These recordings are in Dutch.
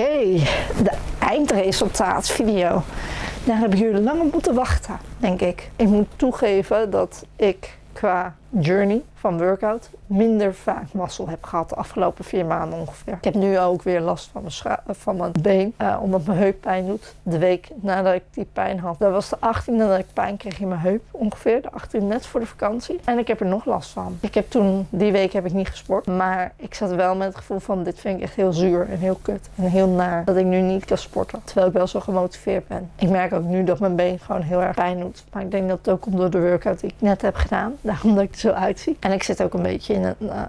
Oké, de eindresultaatvideo. Daar hebben jullie lang op moeten wachten, denk ik. Ik moet toegeven dat ik qua journey van workout minder vaak mazzel heb gehad de afgelopen vier maanden ongeveer. Ik heb nu ook weer last van mijn, van mijn been, uh, omdat mijn heup pijn doet. De week nadat ik die pijn had, dat was de 18e dat ik pijn kreeg in mijn heup ongeveer. De 18e net voor de vakantie. En ik heb er nog last van. Ik heb toen, die week heb ik niet gesport, maar ik zat wel met het gevoel van dit vind ik echt heel zuur en heel kut en heel naar dat ik nu niet kan sporten. Terwijl ik wel zo gemotiveerd ben. Ik merk ook nu dat mijn been gewoon heel erg pijn doet. Maar ik denk dat het ook komt door de workout die ik net heb gedaan. Daarom dat ik zo uitzie. En ik zit ook een beetje in een, uh.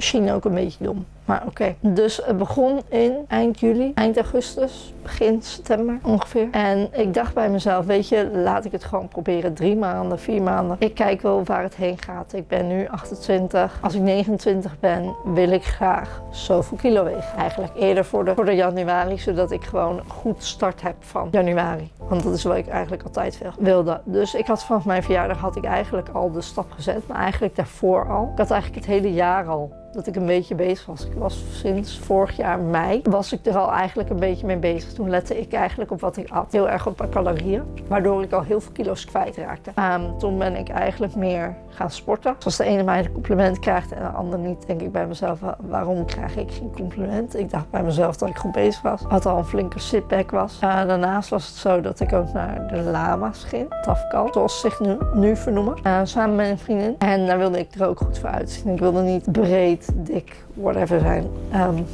Misschien ook een beetje dom. Maar oké. Dus het begon in eind juli, eind augustus, begin september ongeveer. En ik dacht bij mezelf, weet je, laat ik het gewoon proberen. Drie maanden, vier maanden. Ik kijk wel waar het heen gaat. Ik ben nu 28. Als ik 29 ben, wil ik graag zoveel kilo wegen. Eigenlijk eerder voor de, voor de januari, zodat ik gewoon een goed start heb van januari. Want dat is wat ik eigenlijk altijd wilde. Dus ik had vanaf mijn verjaardag had ik eigenlijk al de stap gezet. Maar eigenlijk daarvoor al. Ik had eigenlijk het hele jaar al dat ik een beetje bezig was. Ik was sinds vorig jaar mei, was ik er al eigenlijk een beetje mee bezig. Toen lette ik eigenlijk op wat ik at. Heel erg op mijn calorieën, waardoor ik al heel veel kilo's kwijtraakte. Um, toen ben ik eigenlijk meer gaan sporten. Als de ene mij een compliment krijgt en de ander niet, denk ik bij mezelf, waarom krijg ik geen compliment? Ik dacht bij mezelf dat ik goed bezig was. Had al een flinke sitback was. Uh, daarnaast was het zo dat ik ook naar de lama's ging, Tafkal, zoals ze zich nu, nu vernoemen. Uh, samen met een vriendin. En daar wilde ik er ook goed voor uitzien. Ik wilde niet breed dik, whatever zijn. Um,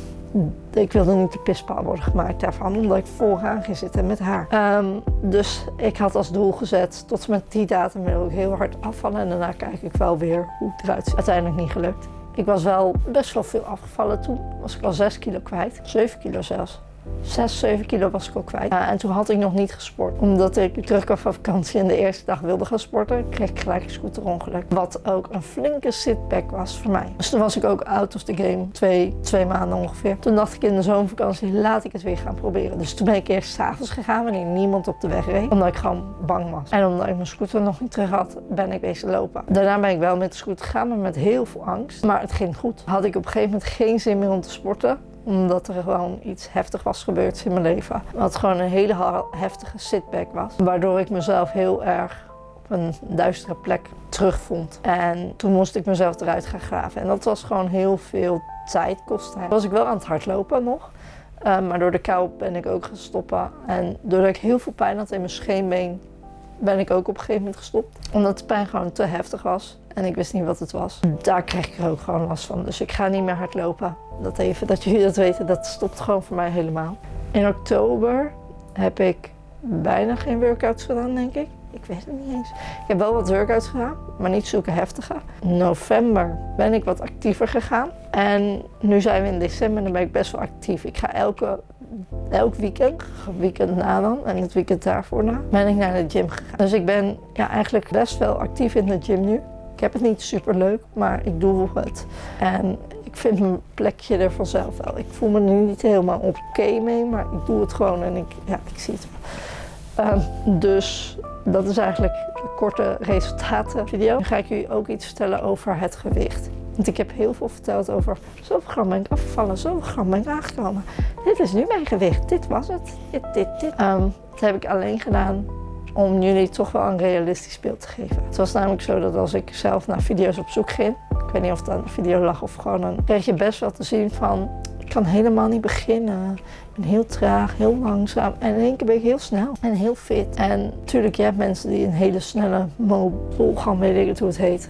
ik wilde niet de pispaal worden gemaakt daarvan, omdat ik vooraan ging zitten met haar. Um, dus ik had als doel gezet, tot met die datum wil ik heel hard afvallen en daarna kijk ik wel weer hoe het eruit ziet. Uiteindelijk niet gelukt. Ik was wel best wel veel afgevallen toen. Was ik al 6 kilo kwijt, 7 kilo zelfs. 6, 7 kilo was ik al kwijt. En toen had ik nog niet gesport. Omdat ik terugkwam van vakantie en de eerste dag wilde gaan sporten, kreeg ik gelijk een scooterongeluk. Wat ook een flinke sitback was voor mij. Dus toen was ik ook out of the game. Twee, twee maanden ongeveer. Toen dacht ik in de zomervakantie, laat ik het weer gaan proberen. Dus toen ben ik eerst s'avonds gegaan wanneer niemand op de weg reed. Omdat ik gewoon bang was. En omdat ik mijn scooter nog niet terug had, ben ik wezen lopen. Daarna ben ik wel met de scooter gegaan, maar met heel veel angst. Maar het ging goed. Had ik op een gegeven moment geen zin meer om te sporten omdat er gewoon iets heftig was gebeurd in mijn leven. Wat gewoon een hele heftige sitback was. Waardoor ik mezelf heel erg op een duistere plek terugvond. En toen moest ik mezelf eruit gaan graven. En dat was gewoon heel veel tijd kosten. Was ik wel aan het hardlopen nog. Um, maar door de kou ben ik ook gaan stoppen. En doordat ik heel veel pijn had in mijn scheenbeen, ben ik ook op een gegeven moment gestopt. Omdat de pijn gewoon te heftig was. En ik wist niet wat het was. Daar kreeg ik er ook gewoon last van. Dus ik ga niet meer hardlopen. Dat even, dat jullie dat weten, dat stopt gewoon voor mij helemaal. In oktober heb ik bijna geen workouts gedaan, denk ik. Ik weet het niet eens. Ik heb wel wat workouts gedaan, maar niet zulke heftige. November ben ik wat actiever gegaan. En nu zijn we in december en dan ben ik best wel actief. Ik ga elke, elk weekend, weekend na dan en het weekend daarvoor na, ben ik naar de gym gegaan. Dus ik ben ja, eigenlijk best wel actief in de gym nu. Ik heb het niet super leuk, maar ik doe het. En ik vind mijn plekje er vanzelf wel. Ik voel me nu niet helemaal oké mee, maar ik doe het gewoon en ik, ja, ik zie het wel. Um, dus dat is eigenlijk de korte resultaten video. Nu ga ik jullie ook iets vertellen over het gewicht. Want ik heb heel veel verteld over zoveel gram ben ik afgevallen, zoveel gram ben ik aangekomen. Dit is nu mijn gewicht, dit was het, dit, dit, dit. Um, dat heb ik alleen gedaan om jullie toch wel een realistisch beeld te geven. Het was namelijk zo dat als ik zelf naar video's op zoek ging, ik weet niet of het aan een video lag of gewoon een, kreeg je best wel te zien van, ik kan helemaal niet beginnen. Ik ben heel traag, heel langzaam en in één keer ben ik heel snel en heel fit. En natuurlijk, je hebt mensen die een hele snelle gaan, weet ik het hoe het heet,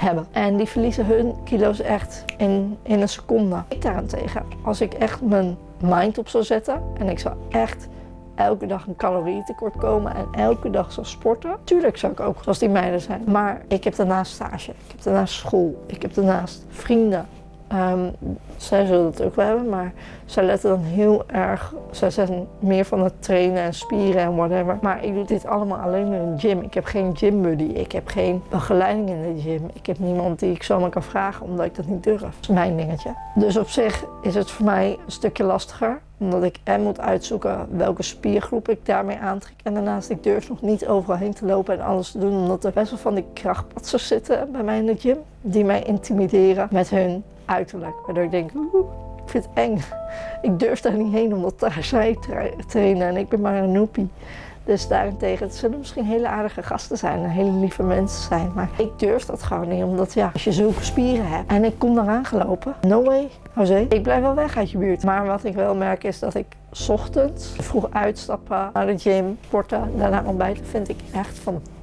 hebben. En die verliezen hun kilo's echt in, in een seconde. Ik daarentegen, als ik echt mijn mind op zou zetten en ik zou echt elke dag een calorietekort komen en elke dag zou sporten. Tuurlijk zou ik ook zoals die meiden zijn. Maar ik heb daarnaast stage, ik heb daarnaast school, ik heb daarnaast vrienden. Um, zij zullen het ook wel hebben, maar zij letten dan heel erg. Zij zijn meer van het trainen en spieren en whatever. Maar ik doe dit allemaal alleen in de gym. Ik heb geen gymbuddy. Ik heb geen begeleiding in de gym. Ik heb niemand die ik zomaar kan vragen omdat ik dat niet durf. Dat is mijn dingetje. Dus op zich is het voor mij een stukje lastiger omdat ik en moet uitzoeken welke spiergroep ik daarmee aantrek. En daarnaast, ik durf nog niet overal heen te lopen en alles te doen. Omdat er best wel van die krachtpatsers zitten bij mij in de gym. Die mij intimideren met hun uiterlijk. Waardoor ik denk, oeh, vind het eng. Ik durf daar niet heen omdat daar zij trainen en ik ben maar een noepie. Dus daarentegen, het zullen misschien hele aardige gasten zijn en hele lieve mensen zijn. Maar ik durf dat gewoon niet, omdat ja, als je zulke spieren hebt en ik kom eraan gelopen, no way, Jose. Ik blijf wel weg uit je buurt. Maar wat ik wel merk is dat ik ochtends vroeg uitstappen naar de gym, sporten, daarna ontbijten, vind ik echt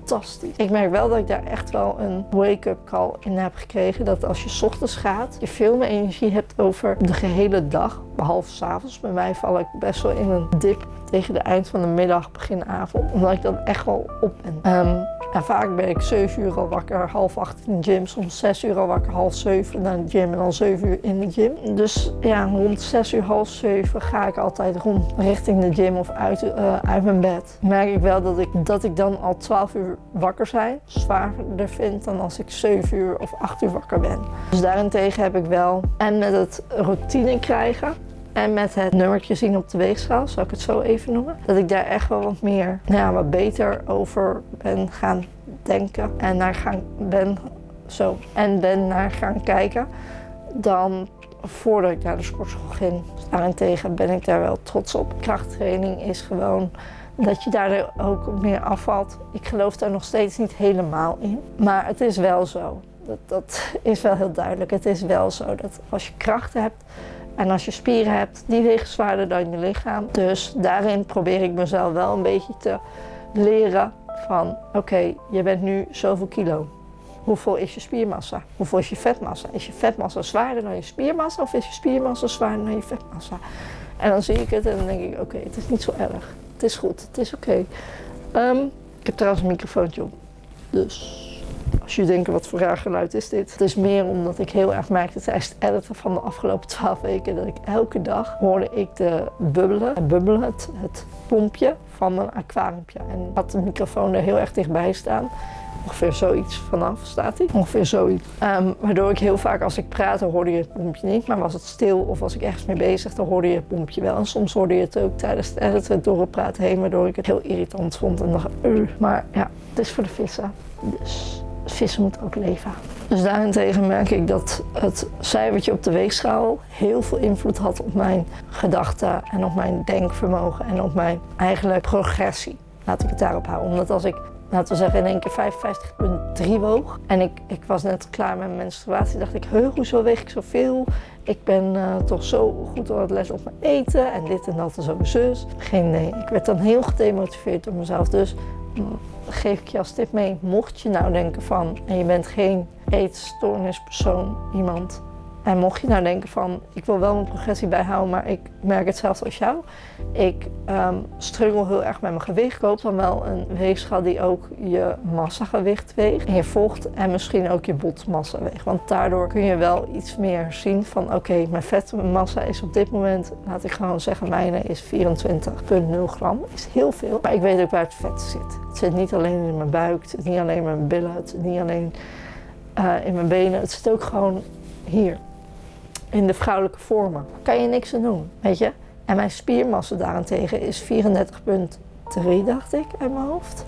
fantastisch. Ik merk wel dat ik daar echt wel een wake-up call in heb gekregen. Dat als je ochtends gaat, je veel meer energie hebt over de gehele dag. Behalve s'avonds. Bij mij val ik best wel in een dip tegen de eind van de middag, begin avond. Omdat ik dan echt wel op ben. Um, en vaak ben ik 7 uur al wakker, half acht in de gym. Soms 6 uur al wakker, half 7 naar de gym en dan 7 uur in de gym. Dus ja, rond 6 uur, half 7 ga ik altijd rond richting de gym of uit, uh, uit mijn bed. Merk ik wel dat ik, dat ik dan al 12 uur wakker zijn zwaarder vind dan als ik 7 uur of 8 uur wakker ben. Dus daarentegen heb ik wel, en met het routine krijgen, en met het nummertje zien op de weegschaal, zal ik het zo even noemen, dat ik daar echt wel wat meer, nou ja, wat beter over ben gaan denken en naar gaan ben zo en ben naar gaan kijken dan voordat ik naar de sportschool ging. Dus daarentegen ben ik daar wel trots op. Krachttraining is gewoon dat je daar ook meer afvalt. Ik geloof daar nog steeds niet helemaal in, maar het is wel zo. Dat, dat is wel heel duidelijk. Het is wel zo dat als je kracht hebt, en als je spieren hebt, die wegen zwaarder dan je lichaam. Dus daarin probeer ik mezelf wel een beetje te leren van oké, je bent nu zoveel kilo. Hoeveel is je spiermassa? Hoeveel is je vetmassa? Is je vetmassa zwaarder dan je spiermassa of is je spiermassa zwaarder dan je vetmassa? En dan zie ik het en dan denk ik oké, het is niet zo erg. Het is goed, het is oké. Ehm, ik heb trouwens een microfoontje op. Dus als je denkt, wat voor raar geluid is dit? Het is meer omdat ik heel erg merkte tijdens het editen van de afgelopen twaalf weken dat ik elke dag hoorde ik de bubbelen, bubbelen het, het pompje van mijn aquariumpje. En ik had de microfoon er heel erg dichtbij staan. Ongeveer zoiets vanaf staat hij. Ongeveer zoiets. Um, waardoor ik heel vaak als ik praatte hoorde je het pompje niet. Maar was het stil of was ik ergens mee bezig, dan hoorde je het pompje wel. En soms hoorde je het ook tijdens het editen door het praten heen. Waardoor ik het heel irritant vond en dacht. Maar ja, het is voor de vissen. Dus vissen moeten ook leven. Dus daarentegen merk ik dat het cijfertje op de weegschaal heel veel invloed had op mijn gedachten en op mijn denkvermogen en op mijn eigenlijk progressie. Laat ik het daarop houden. Omdat als ik, laten we zeggen, in één keer 55,3 woog en ik, ik was net klaar met mijn menstruatie, dacht ik, heu, hoezo weeg ik zoveel? Ik ben uh, toch zo goed aan het letten op mijn eten en dit en dat en zo zus. Geen nee. Ik werd dan heel gedemotiveerd door mezelf. Dus geef ik je als tip mee, mocht je nou denken van, en je bent geen eetstoornispersoon, iemand, en mocht je nou denken van, ik wil wel mijn progressie bijhouden, maar ik merk hetzelfde als jou. Ik um, struggle heel erg met mijn gewicht. Koop dan wel een weegschaal die ook je massagewicht weegt. En je volgt en misschien ook je botmassa weegt. Want daardoor kun je wel iets meer zien van, oké, mijn vetmassa is op dit moment, laat ik gewoon zeggen, mijne is 24,0 gram. Is heel veel. Maar ik weet ook waar het vet zit. Het zit niet alleen in mijn buik, het zit niet alleen in mijn billen, het zit niet alleen uh, in mijn benen. Het zit ook gewoon hier in de vrouwelijke vormen. Kan je niks aan doen, weet je. En mijn spiermassa daarentegen is 34,3 dacht ik uit mijn hoofd.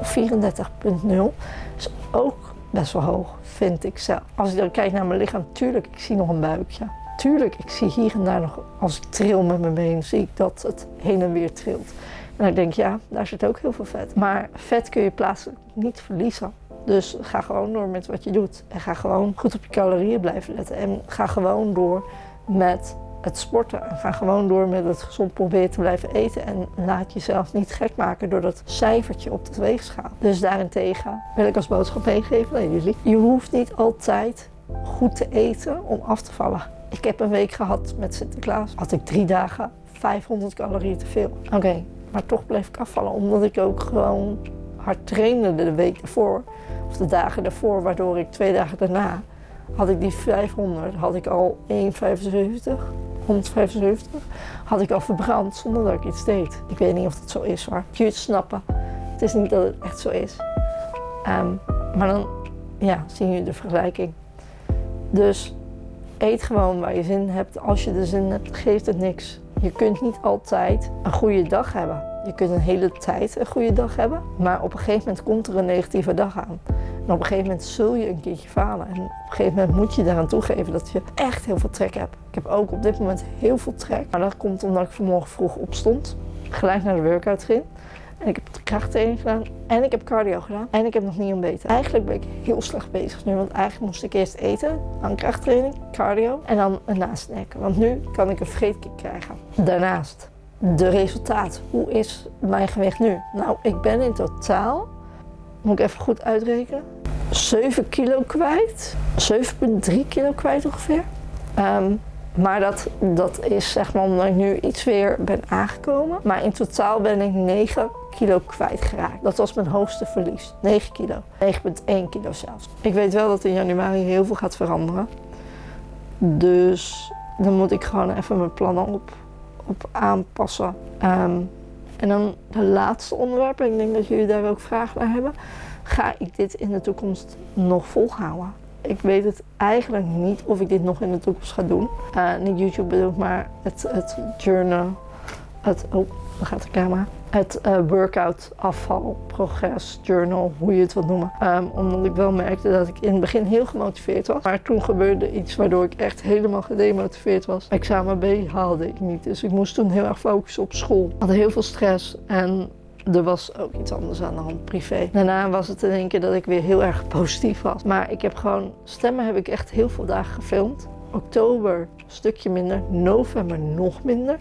Of 34,0. Is ook best wel hoog, vind ik zelf. Als ik dan kijk naar mijn lichaam, tuurlijk, ik zie nog een buikje. Tuurlijk, ik zie hier en daar nog, als ik tril met mijn been, zie ik dat het heen en weer trilt. En ik denk, ja, daar zit ook heel veel vet. Maar vet kun je plaatselijk niet verliezen. Dus ga gewoon door met wat je doet. En ga gewoon goed op je calorieën blijven letten. En ga gewoon door met het sporten. En ga gewoon door met het gezond proberen te blijven eten. En laat jezelf niet gek maken door dat cijfertje op de weegschaal. Dus daarentegen wil ik als boodschap meegeven aan jullie. Je hoeft niet altijd goed te eten om af te vallen. Ik heb een week gehad met Sinterklaas. Had ik drie dagen 500 calorieën te veel. Oké, maar toch bleef ik afvallen omdat ik ook gewoon hard trainde de week ervoor of de dagen daarvoor, waardoor ik twee dagen daarna had ik die 500, had ik al 1,75, 175, had ik al verbrand zonder dat ik iets deed. Ik weet niet of dat zo is hoor. Je het snappen. Het is niet dat het echt zo is. Um, maar dan ja, zien jullie de vergelijking. Dus eet gewoon waar je zin hebt. Als je de zin hebt, geeft het niks. Je kunt niet altijd een goede dag hebben. Je kunt een hele tijd een goede dag hebben, maar op een gegeven moment komt er een negatieve dag aan. En op een gegeven moment zul je een keertje falen. En op een gegeven moment moet je daaraan toegeven dat je echt heel veel trek hebt. Ik heb ook op dit moment heel veel trek. Maar dat komt omdat ik vanmorgen vroeg opstond. Gelijk naar de workout ging. En ik heb krachttraining gedaan en ik heb cardio gedaan en ik heb nog niet ontbeten. Eigenlijk ben ik heel slecht bezig nu, want eigenlijk moest ik eerst eten, dan krachttraining, cardio en dan een nasnack. Want nu kan ik een vreedkick krijgen. Daarnaast, de resultaat. Hoe is mijn gewicht nu? Nou, ik ben in totaal, moet ik even goed uitrekenen, 7 kilo kwijt. 7,3 kilo kwijt ongeveer. Um, maar dat, dat is zeg maar omdat ik nu iets weer ben aangekomen. Maar in totaal ben ik 9 kilo kwijtgeraakt. Dat was mijn hoogste verlies. 9 kilo. 9,1 kilo zelfs. Ik weet wel dat in januari heel veel gaat veranderen. Dus dan moet ik gewoon even mijn plannen op, op aanpassen. Um, en dan de laatste onderwerp, en ik denk dat jullie daar ook vragen naar hebben. Ga ik dit in de toekomst nog volhouden? Ik weet het eigenlijk niet of ik dit nog in de toekomst ga doen. Uh, niet YouTube bedoel maar het, het journal. Het, oh, daar gaat de camera. Het uh, workout afval, progress, journal, hoe je het wilt noemen. Um, omdat ik wel merkte dat ik in het begin heel gemotiveerd was. Maar toen gebeurde iets waardoor ik echt helemaal gedemotiveerd was. Examen B haalde ik niet. Dus ik moest toen heel erg focussen op school. Ik had heel veel stress en er was ook iets anders aan de hand, privé. Daarna was het in één keer dat ik weer heel erg positief was. Maar ik heb gewoon, stemmen heb ik echt heel veel dagen gefilmd. Oktober een stukje minder, november nog minder.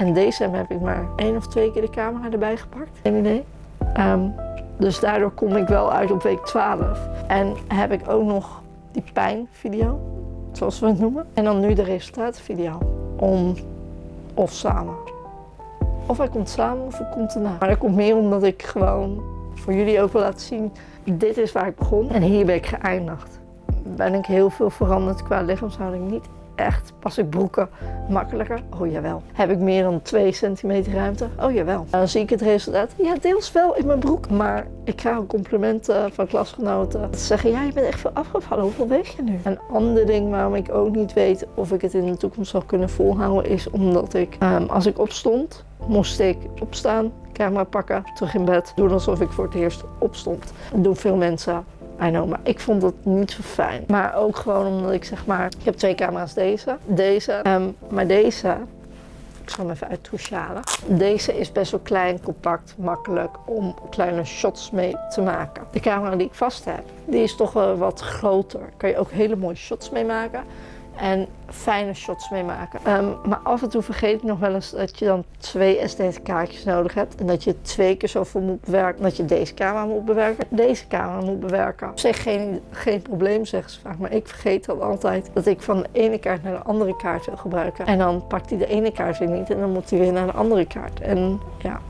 En december heb ik maar één of twee keer de camera erbij gepakt. Geen idee. Um, dus daardoor kom ik wel uit op week 12. En heb ik ook nog die pijnvideo, zoals we het noemen. En dan nu de resultatenvideo. Om of samen. Of hij komt samen of hij komt erna. Maar dat komt meer omdat ik gewoon voor jullie ook wil laten zien, dit is waar ik begon en hier ben ik geëindigd. Ben ik heel veel veranderd qua lichaamshouding? Niet echt. Pas ik broeken makkelijker? Oh jawel. Heb ik meer dan 2 centimeter ruimte? Oh jawel. Dan zie ik het resultaat. Ja, deels wel in mijn broek. Maar ik krijg ook complimenten van klasgenoten. Dat zeggen, ja, je bent echt veel afgevallen. Hoeveel weeg je nu? Een ander ding waarom ik ook niet weet of ik het in de toekomst zal kunnen volhouden, is omdat ik, um, als ik opstond, moest ik opstaan, camera pakken, terug in bed, doen alsof ik voor het eerst opstond. Dat doen veel mensen. Maar ik vond dat niet zo fijn. Maar ook gewoon omdat ik zeg maar, ik heb twee camera's deze, deze, um, maar deze, ik zal hem even uit. Deze is best wel klein, compact, makkelijk om kleine shots mee te maken. De camera die ik vast heb, die is toch wel wat groter. Kan je ook hele mooie shots mee maken en fijne shots mee maken. Ehm, maar af en toe vergeet ik nog wel eens dat je dan twee SD-kaartjes nodig hebt. En dat je twee keer zoveel moet bewerken. Dat je deze camera moet bewerken, deze camera moet bewerken. Zeg geen, geen probleem, zeggen ze vaak. Maar ik vergeet dan altijd dat ik van de ene kaart naar de andere kaart wil gebruiken. En dan pakt hij de ene kaart weer niet en dan moet hij weer naar de andere kaart. En ja,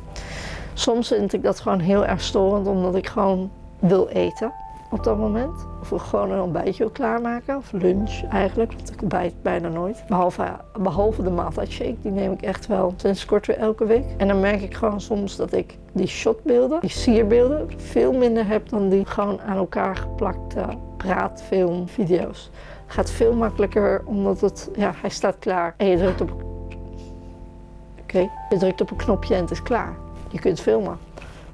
soms vind ik dat gewoon heel erg storend omdat ik gewoon wil eten op dat moment. Of gewoon een ontbijtje klaarmaken, of lunch eigenlijk, want ik ontbijt bijna nooit. Behalve, behalve de shake, die neem ik echt wel sinds kort weer elke week. En dan merk ik gewoon soms dat ik die shotbeelden, die sierbeelden, veel minder heb dan die gewoon aan elkaar geplakte praatfilmvideo's. Het gaat veel makkelijker omdat het, ja, hij staat klaar en je drukt op, oké, je drukt op een knopje en het is klaar. Je kunt filmen.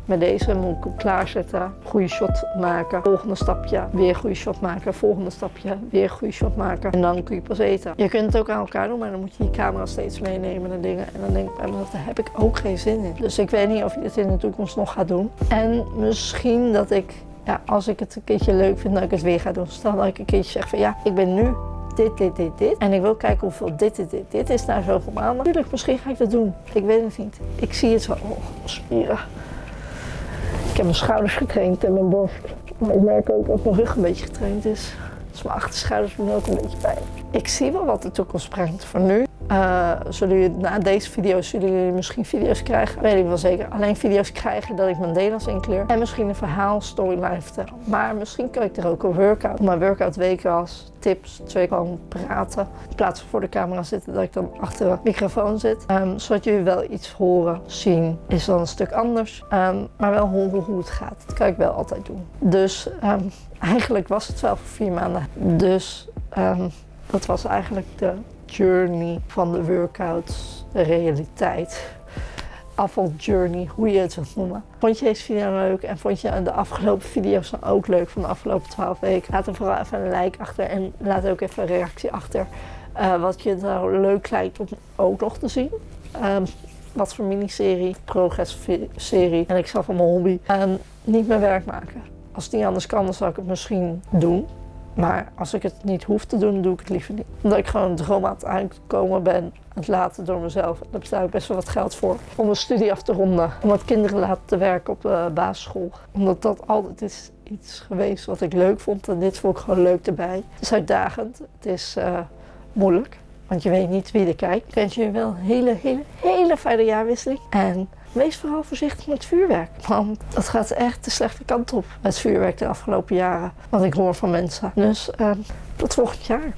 Met deze moet ik klaarzetten, goede shot maken, volgende stapje, weer goede shot maken, volgende stapje, weer goede shot maken. En dan kun je pas eten. Je kunt het ook aan elkaar doen, maar dan moet je die camera steeds meenemen en dingen. En dan denk ik bij daar heb ik ook geen zin in. Dus ik weet niet of je dit in de toekomst nog gaat doen. En misschien dat ik, ja, als ik het een keertje leuk vind, dat ik het weer ga doen. Stel dat ik een keertje zeg van ja, ik ben nu dit, dit, dit, dit. En ik wil kijken hoeveel dit, dit, dit, dit is na zoveel maanden. Natuurlijk, misschien ga ik dat doen. Ik weet het niet. Ik zie het wel. Oh, spieren. Ik heb mijn schouders getraind en mijn borst. Maar ik merk ook dat mijn rug een beetje getraind is. Dus mijn achterschouders doen ook een beetje pijn. Ik zie wel wat de toekomst brengt. Voor nu uh, zullen jullie, na deze video zullen jullie misschien video's krijgen. Weet ik wel zeker. Alleen video's krijgen dat ik mijn Nederlands inkleur. En misschien een verhaal, storyline vertel. Maar misschien kan ik er ook een workout. Mijn workout weken als tips. Twee gewoon praten. In plaats van voor de camera zitten dat ik dan achter de microfoon zit. Um, zodat jullie wel iets horen, zien. Is dan een stuk anders. Um, maar wel horen hoe het gaat. Dat kan ik wel altijd doen. Dus um, eigenlijk was het wel voor vier maanden. Dus dat was eigenlijk de journey van de workouts, de realiteit. afvaljourney, hoe je het wilt noemen. Vond je deze video leuk en vond je de afgelopen video's dan ook leuk van de afgelopen 12 weken? Laat dan vooral even een like achter en laat ook even een reactie achter. Uh, wat je nou leuk lijkt om ook nog te zien. Um, wat voor miniserie, progress-serie en ik zelf van mijn hobby. Um, niet mijn werk maken. Als het niet anders kan, dan zou ik het misschien doen. Maar als ik het niet hoef te doen, doe ik het liever niet. Omdat ik gewoon een droom aan het uitkomen ben, het laten door mezelf. Daar betaal ik best wel wat geld voor. Om mijn studie af te ronden. Om wat kinderen laten te werken op de basisschool. Omdat dat altijd is iets geweest wat ik leuk vond. En dit vond ik gewoon leuk erbij. Het is uitdagend. Het is uh, moeilijk. Want je weet niet wie er kijkt. Ik wens je wel een hele, hele, hele fijne jaarwisseling. En wees vooral voorzichtig met vuurwerk. Want dat gaat echt de slechte kant op met vuurwerk de afgelopen jaren. Wat ik hoor van mensen. Dus uh, tot volgend jaar.